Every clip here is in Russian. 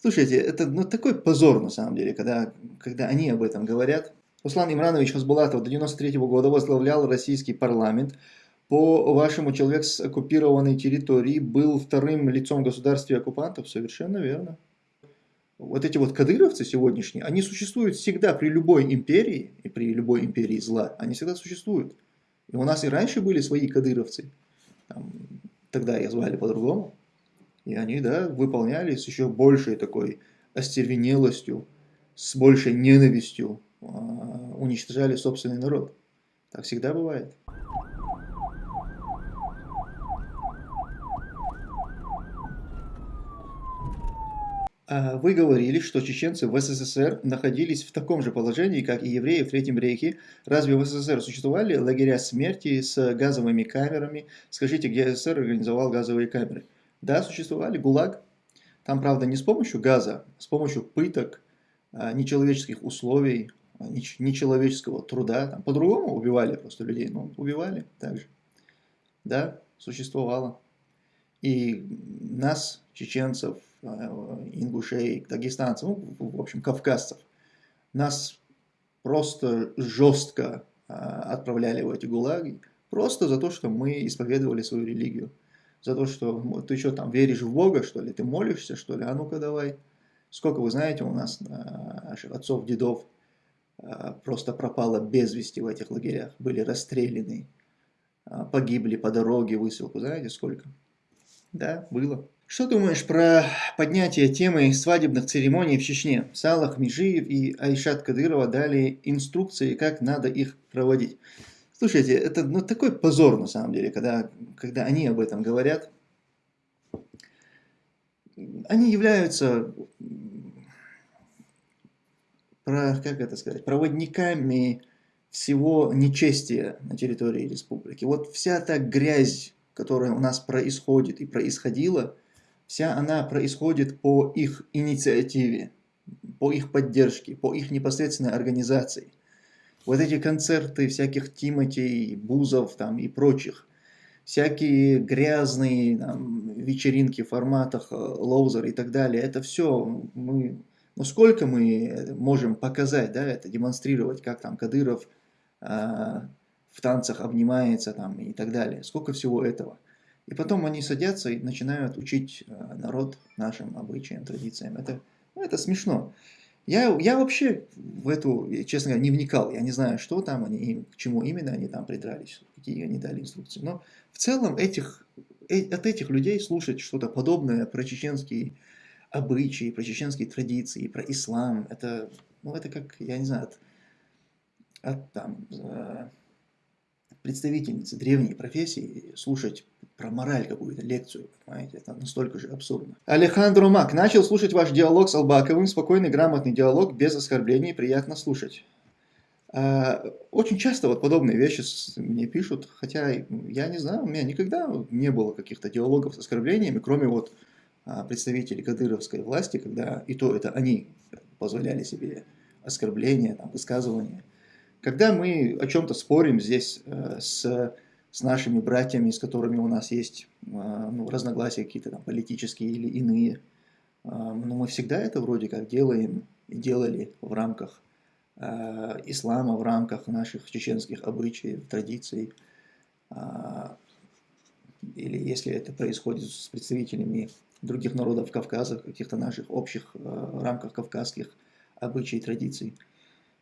Слушайте, это ну, такой позор на самом деле, когда, когда они об этом говорят. Руслан Имранович Хасбулатов до 93 года возглавлял российский парламент. По-вашему, человек с оккупированной территории был вторым лицом государства оккупантов? Совершенно верно. Вот эти вот кадыровцы сегодняшние, они существуют всегда при любой империи, и при любой империи зла, они всегда существуют. И у нас и раньше были свои кадыровцы, Там, тогда их звали по-другому. И они, да, выполняли с еще большей такой остервенелостью, с большей ненавистью, э, уничтожали собственный народ. Так всегда бывает. А вы говорили, что чеченцы в СССР находились в таком же положении, как и евреи в Третьем рейхе. Разве в СССР существовали лагеря смерти с газовыми камерами? Скажите, где СССР организовал газовые камеры? Да, существовали, ГУЛАГ. Там, правда, не с помощью газа, а с помощью пыток, а, нечеловеческих условий, а, нечеловеческого труда. По-другому убивали просто людей, но убивали также. Да, существовало. И нас, чеченцев, ингушей, дагестанцев, ну, в общем, кавказцев, нас просто жестко отправляли в эти гулаги, просто за то, что мы исповедовали свою религию за то, что ты что там, веришь в Бога, что ли, ты молишься, что ли, а ну-ка давай. Сколько вы знаете, у нас наших отцов, дедов а, просто пропало без вести в этих лагерях, были расстреляны, а, погибли по дороге, высылку, знаете сколько? Да, было. Что думаешь про поднятие темы свадебных церемоний в Чечне? Салах Межиев и Айшат Кадырова дали инструкции, как надо их проводить. Слушайте, это ну, такой позор на самом деле, когда, когда они об этом говорят. Они являются, про, как это сказать, проводниками всего нечестия на территории республики. Вот вся та грязь, которая у нас происходит и происходила, вся она происходит по их инициативе, по их поддержке, по их непосредственной организации вот эти концерты всяких Тимати, Бузов там и прочих, всякие грязные там, вечеринки в форматах э, Лоузер и так далее, это все мы, ну сколько мы можем показать, да, это демонстрировать, как там Кадыров э, в танцах обнимается там и так далее, сколько всего этого. И потом они садятся и начинают учить э, народ нашим обычаям, традициям. Это, ну, это смешно. Я, я вообще в эту, честно говоря, не вникал. Я не знаю, что там они, к чему именно они там придрались, какие они дали инструкции. Но в целом этих, э, от этих людей слушать что-то подобное про чеченские обычаи, про чеченские традиции, про ислам, это, ну, это как, я не знаю, от, от там, э, представительницы древней профессии слушать про мораль какую-то лекцию, понимаете, это настолько же абсурдно. Алехандро Мак, начал слушать ваш диалог с Албаковым, спокойный, грамотный диалог, без оскорблений, приятно слушать. А, очень часто вот подобные вещи мне пишут, хотя я не знаю, у меня никогда не было каких-то диалогов с оскорблениями, кроме вот а, представителей кадыровской власти, когда и то это они позволяли себе оскорбления, там, высказывания. Когда мы о чем-то спорим здесь э, с с нашими братьями, с которыми у нас есть а, ну, разногласия какие-то там политические или иные. А, но мы всегда это вроде как делаем и делали в рамках ислама, в рамках наших чеченских обычаев, традиций. Или если это происходит с представителями других народов Кавказа, каких-то наших общих рамках кавказских обычаев и традиций.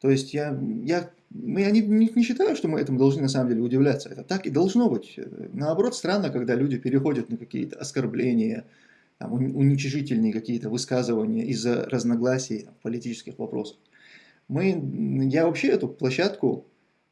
То есть я, я, я не, не, не считаю, что мы этому должны на самом деле удивляться. Это так и должно быть. Наоборот, странно, когда люди переходят на какие-то оскорбления, там, уничижительные какие-то высказывания из-за разногласий в политических вопросах. Мы, я вообще эту площадку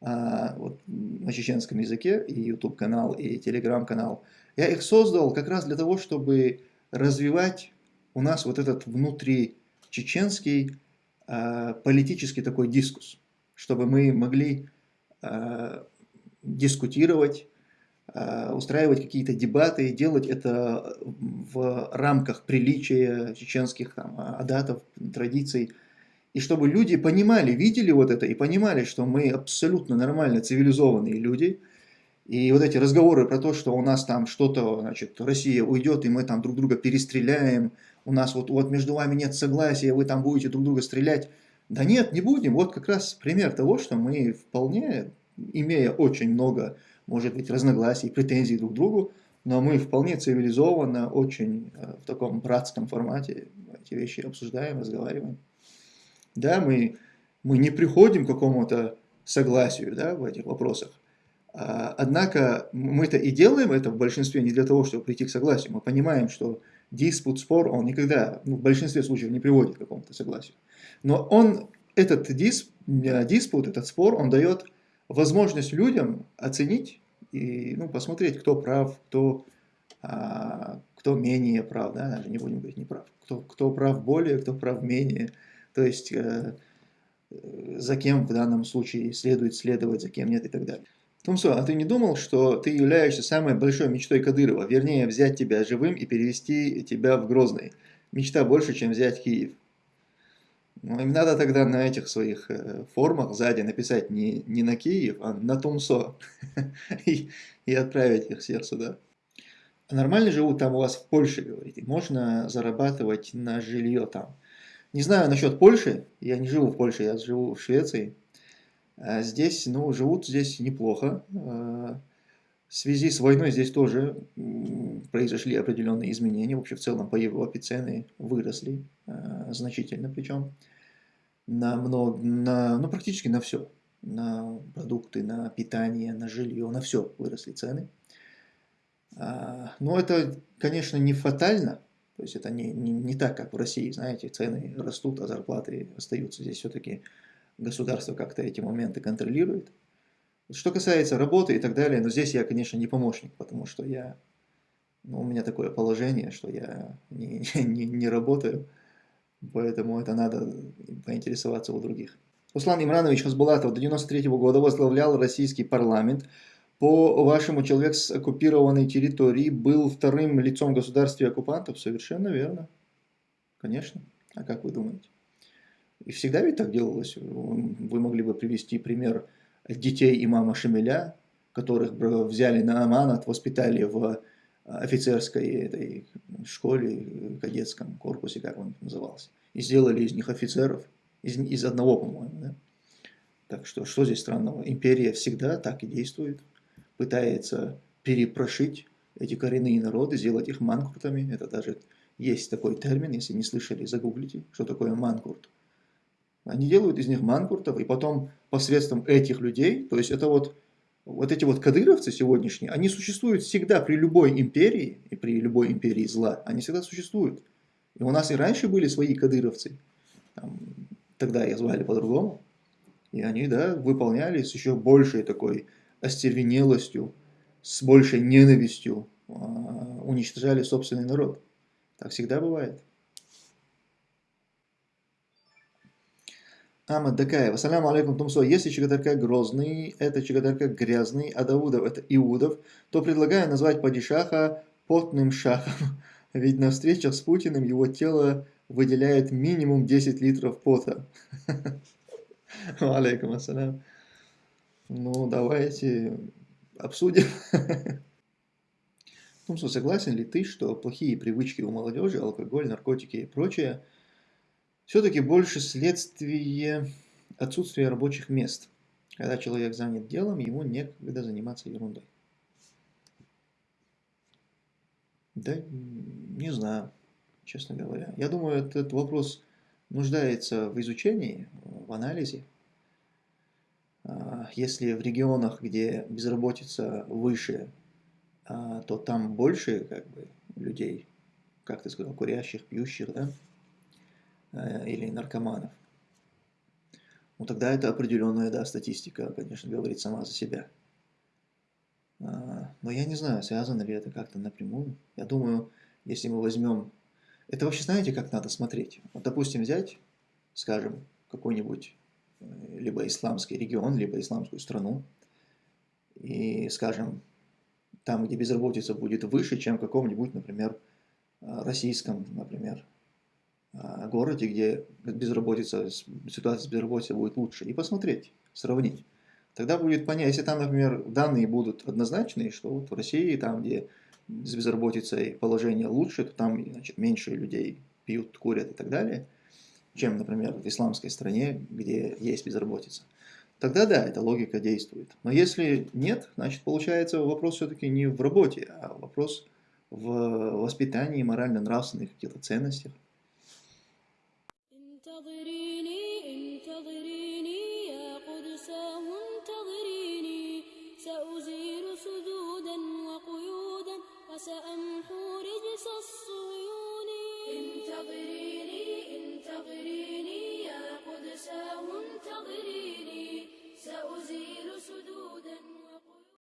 а, вот, на чеченском языке, и YouTube-канал, и Telegram-канал, я их создал как раз для того, чтобы развивать у нас вот этот внутри чеченский политический такой дискус, чтобы мы могли э, дискутировать, э, устраивать какие-то дебаты, делать это в рамках приличия чеченских там, адатов, традиций, и чтобы люди понимали, видели вот это и понимали, что мы абсолютно нормально цивилизованные люди, и вот эти разговоры про то, что у нас там что-то, значит, Россия уйдет, и мы там друг друга перестреляем, у нас вот, вот между вами нет согласия, вы там будете друг друга стрелять. Да нет, не будем. Вот как раз пример того, что мы вполне, имея очень много, может быть, разногласий, претензий друг к другу, но мы вполне цивилизованно, очень э, в таком братском формате эти вещи обсуждаем, разговариваем. Да, мы, мы не приходим к какому-то согласию да, в этих вопросах. А, однако мы-то и делаем это в большинстве не для того, чтобы прийти к согласию. Мы понимаем, что диспут, спор, он никогда, ну, в большинстве случаев не приводит к какому-то согласию. Но он, этот дисп, э, диспут, этот спор, он дает возможность людям оценить и ну, посмотреть, кто прав, кто, а, кто менее прав, да, даже не будем говорить не прав, кто, кто прав более, кто прав менее. То есть э, за кем в данном случае следует следовать, за кем нет и так далее. Тумсо, а ты не думал, что ты являешься самой большой мечтой Кадырова, вернее взять тебя живым и перевести тебя в Грозный? Мечта больше, чем взять Киев. Ну, им надо тогда на этих своих э, формах сзади написать не, не на Киев, а на Тумсо и, и отправить их всех сюда. А нормально живут там у вас в Польше, говорите? Можно зарабатывать на жилье там? Не знаю насчет Польши, я не живу в Польше, я живу в Швеции. А здесь, ну, живут здесь неплохо. А, в связи с войной здесь тоже произошли определенные изменения. Вообще в целом по Европе цены выросли а, значительно, причем на много, на, ну, практически на все. На продукты, на питание, на жилье, на все выросли цены. Но это, конечно, не фатально, то есть это не, не, не так, как в России, знаете, цены растут, а зарплаты остаются. Здесь все-таки государство как-то эти моменты контролирует. Что касается работы и так далее, но здесь я, конечно, не помощник, потому что я, ну, у меня такое положение, что я не, не, не работаю, поэтому это надо поинтересоваться у других. Руслан Имранович Хасбулатов до 93 -го года возглавлял российский парламент, по-вашему, человек с оккупированной территории был вторым лицом государства оккупантов? Совершенно верно. Конечно. А как вы думаете? И всегда ведь так делалось. Вы могли бы привести пример детей имама Шамиля, которых взяли на Аманат, воспитали в офицерской этой школе, кадетском корпусе, как он назывался, и сделали из них офицеров, из, из одного, по-моему. Да? Так что, что здесь странного? Империя всегда так и действует пытается перепрошить эти коренные народы, сделать их манкуртами. Это даже есть такой термин, если не слышали, загуглите, что такое манкурт. Они делают из них манкуртов, и потом посредством этих людей, то есть это вот, вот эти вот кадыровцы сегодняшние, они существуют всегда при любой империи, и при любой империи зла, они всегда существуют. И у нас и раньше были свои кадыровцы, там, тогда их звали по-другому, и они, да, выполняли с еще большей такой остервенелостью, с большей ненавистью а, уничтожали собственный народ. Так всегда бывает. Амад Дакаев. Ассаляму алейкум Тумсо. Если Чагадарка грозный, это Чагадарка грязный, а Даудов это Иудов, то предлагаю назвать Падишаха потным шахом. Ведь на встречах с Путиным его тело выделяет минимум 10 литров пота. Алейкум ассалям. Ну, давайте обсудим. Что, согласен ли ты, что плохие привычки у молодежи, алкоголь, наркотики и прочее, все-таки больше следствие отсутствия рабочих мест? Когда человек занят делом, ему некогда заниматься ерундой. Да, не знаю, честно говоря. Я думаю, этот вопрос нуждается в изучении, в анализе. А, если в регионах, где безработица выше, а, то там больше как бы, людей, как ты сказал, курящих, пьющих, да, или наркоманов. Ну тогда это определенная, да, статистика, конечно, говорит сама за себя. Но я не знаю, связано ли это как-то напрямую. Я думаю, если мы возьмем... Это вообще знаете, как надо смотреть? Вот, допустим, взять, скажем, какой-нибудь Э, либо исламский регион, либо исламскую страну. И, скажем, там, где безработица будет выше, чем в каком-нибудь, например, э, российском, например, э, городе, где безработица, ситуация с безработицей будет лучше, и посмотреть, сравнить. Тогда будет понятно, если там, например, данные будут однозначные, что вот в России, там, где с безработицей положение лучше, то там значит, меньше людей пьют, курят и так далее, чем, например, в исламской стране, где есть безработица, тогда да, эта логика действует. Но если нет, значит, получается, вопрос все-таки не в работе, а вопрос в воспитании морально-нравственных каких-то ценностях.